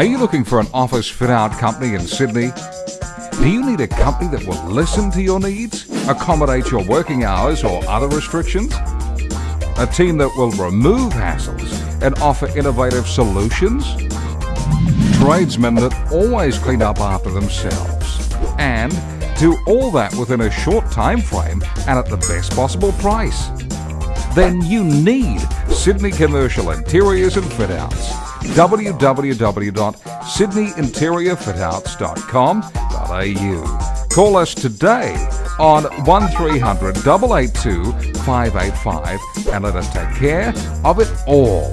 Are you looking for an office fit out company in Sydney? Do you need a company that will listen to your needs, accommodate your working hours or other restrictions? A team that will remove hassles and offer innovative solutions? Tradesmen that always clean up after themselves and do all that within a short time frame and at the best possible price. Then you need Sydney Commercial Interiors and Fit Outs www.sydneyinteriorfitouts.com.au. Call us today on 1300 882 585 and let us take care of it all.